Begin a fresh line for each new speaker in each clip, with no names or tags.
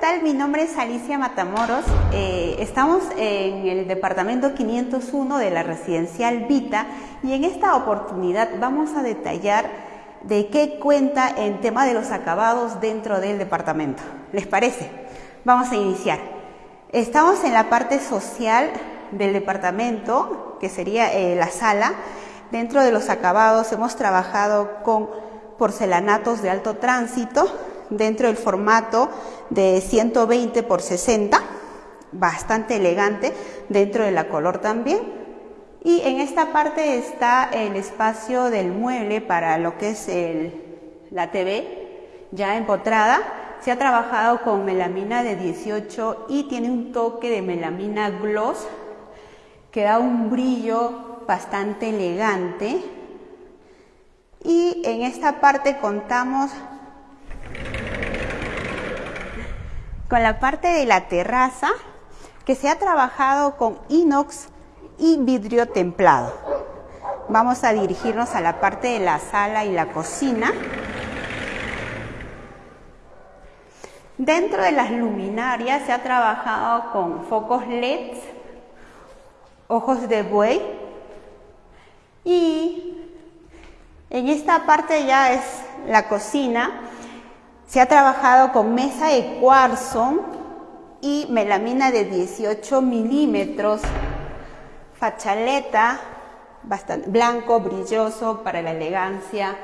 tal? Mi nombre es Alicia Matamoros. Eh, estamos en el departamento 501 de la residencial Vita y en esta oportunidad vamos a detallar de qué cuenta en tema de los acabados dentro del departamento. ¿Les parece? Vamos a iniciar. Estamos en la parte social del departamento, que sería eh, la sala. Dentro de los acabados hemos trabajado con porcelanatos de alto tránsito, dentro del formato de 120 por 60, bastante elegante, dentro de la color también. Y en esta parte está el espacio del mueble para lo que es la TV ya empotrada. Se ha trabajado con melamina de 18 y tiene un toque de melamina gloss que da un brillo bastante elegante. Y en esta parte contamos con la parte de la terraza que se ha trabajado con inox y vidrio templado. Vamos a dirigirnos a la parte de la sala y la cocina. Dentro de las luminarias se ha trabajado con focos LED, ojos de buey y en esta parte ya es la cocina se ha trabajado con mesa de cuarzo y melamina de 18 milímetros, fachaleta, blanco, brilloso para la elegancia.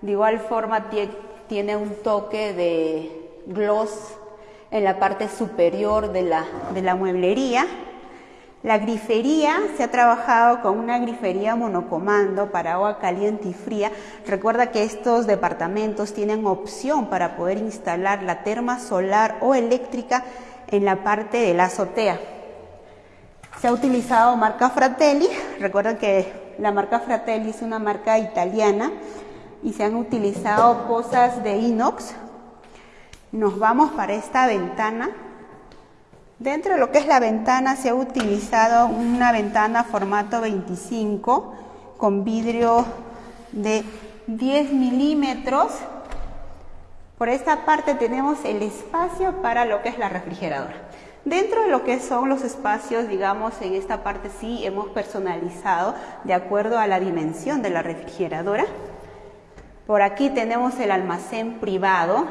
De igual forma tiene un toque de gloss en la parte superior de la mueblería. La grifería se ha trabajado con una grifería monocomando para agua caliente y fría. Recuerda que estos departamentos tienen opción para poder instalar la terma solar o eléctrica en la parte de la azotea. Se ha utilizado marca Fratelli. Recuerda que la marca Fratelli es una marca italiana y se han utilizado posas de inox. Nos vamos para esta ventana Dentro de lo que es la ventana se ha utilizado una ventana formato 25 con vidrio de 10 milímetros. Por esta parte tenemos el espacio para lo que es la refrigeradora. Dentro de lo que son los espacios, digamos, en esta parte sí hemos personalizado de acuerdo a la dimensión de la refrigeradora. Por aquí tenemos el almacén privado,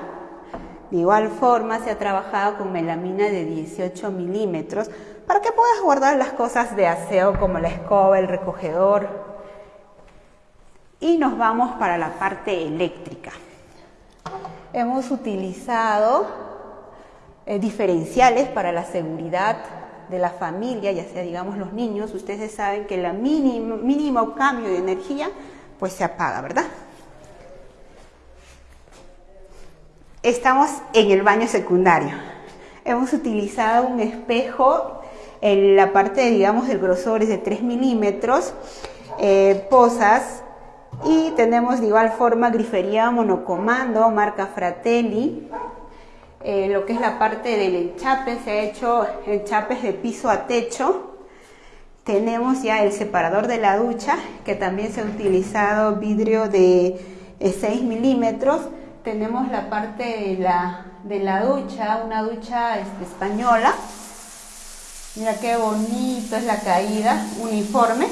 de igual forma se ha trabajado con melamina de 18 milímetros para que puedas guardar las cosas de aseo como la escoba, el recogedor. Y nos vamos para la parte eléctrica. Hemos utilizado eh, diferenciales para la seguridad de la familia, ya sea digamos los niños. Ustedes saben que el mínimo, cambio de energía pues se apaga, ¿verdad? Estamos en el baño secundario. Hemos utilizado un espejo en la parte, digamos, del grosor es de 3 milímetros, eh, posas y tenemos de igual forma grifería monocomando, marca Fratelli. Eh, lo que es la parte del enchape, se ha hecho enchapes de piso a techo. Tenemos ya el separador de la ducha, que también se ha utilizado vidrio de 6 eh, milímetros tenemos la parte de la, de la ducha, una ducha este, española. Mira qué bonito es la caída, uniforme.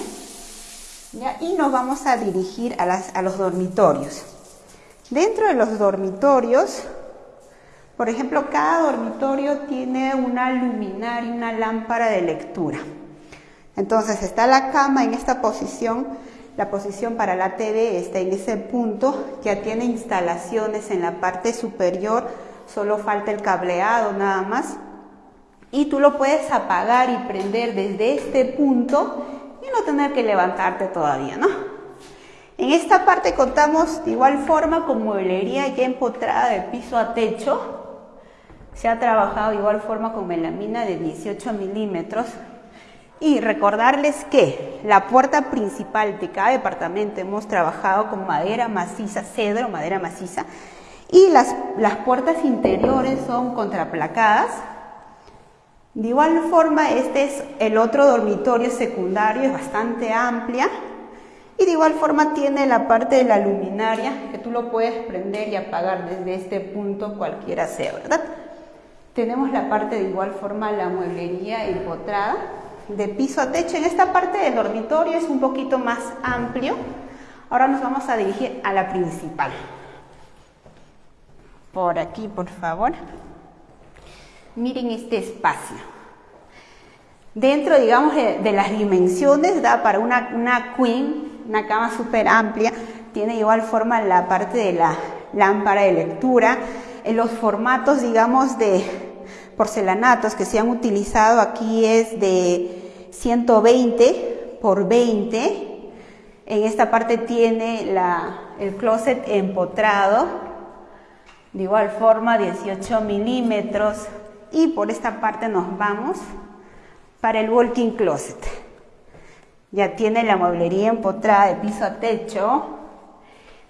Y nos vamos a dirigir a, las, a los dormitorios. Dentro de los dormitorios, por ejemplo, cada dormitorio tiene una luminaria, una lámpara de lectura. Entonces está la cama en esta posición la posición para la TV está en ese punto, ya tiene instalaciones en la parte superior, solo falta el cableado nada más. Y tú lo puedes apagar y prender desde este punto y no tener que levantarte todavía, ¿no? En esta parte contamos de igual forma con mueblería ya empotrada de piso a techo. Se ha trabajado de igual forma con melamina de 18 milímetros y recordarles que la puerta principal de cada departamento hemos trabajado con madera maciza, cedro, madera maciza, y las, las puertas interiores son contraplacadas. De igual forma, este es el otro dormitorio secundario, es bastante amplia. Y de igual forma tiene la parte de la luminaria que tú lo puedes prender y apagar desde este punto cualquiera sea, ¿verdad? Tenemos la parte de igual forma, la mueblería empotrada, de piso a techo. En esta parte del dormitorio es un poquito más amplio. Ahora nos vamos a dirigir a la principal. Por aquí, por favor. Miren este espacio. Dentro, digamos, de, las dimensiones, da para una, una queen, una cama súper amplia. Tiene igual forma la parte de la lámpara de lectura. En los formatos, digamos, de porcelanatos que se han utilizado aquí es de 120 por 20. En esta parte tiene la, el closet empotrado, de igual forma 18 milímetros. Y por esta parte nos vamos para el walking closet. Ya tiene la mueblería empotrada de piso a techo.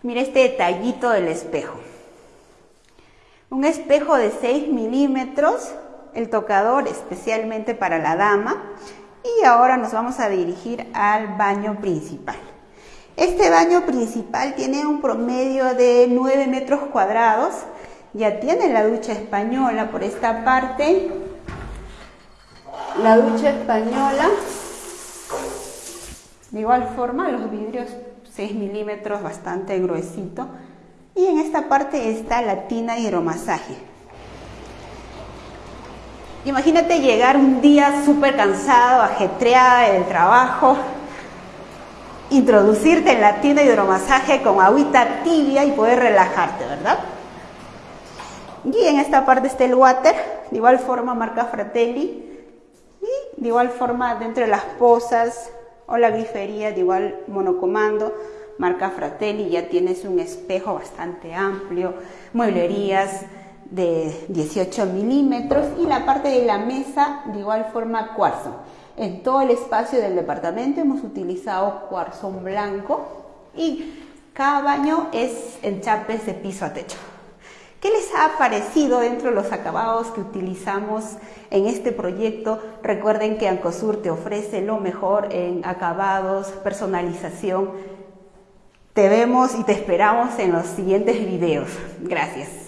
Mira este detallito del espejo. Un espejo de 6 milímetros, el tocador especialmente para la dama. Y ahora nos vamos a dirigir al baño principal. Este baño principal tiene un promedio de 9 metros cuadrados. Ya tiene la ducha española por esta parte la ducha española, de igual forma, los vidrios 6 milímetros, bastante gruesito. Y en esta parte está la tina hidromasaje. Imagínate llegar un día súper cansado, ajetreada del trabajo, introducirte en la tina hidromasaje con agüita tibia y poder relajarte, ¿verdad? Y en esta parte está el water, de igual forma marca Fratelli, y de igual forma dentro de las posas o la grifería de igual monocomando, marca Fratelli, ya tienes un espejo bastante amplio, mueblerías de 18 milímetros y la parte de la mesa de igual forma cuarzo. En todo el espacio del departamento hemos utilizado cuarzo blanco y cada baño es en chapes de piso a techo. ¿Qué les ha parecido dentro de los acabados que utilizamos en este proyecto? Recuerden que Ancosur te ofrece lo mejor en acabados, personalización. Te vemos y te esperamos en los siguientes videos. Gracias.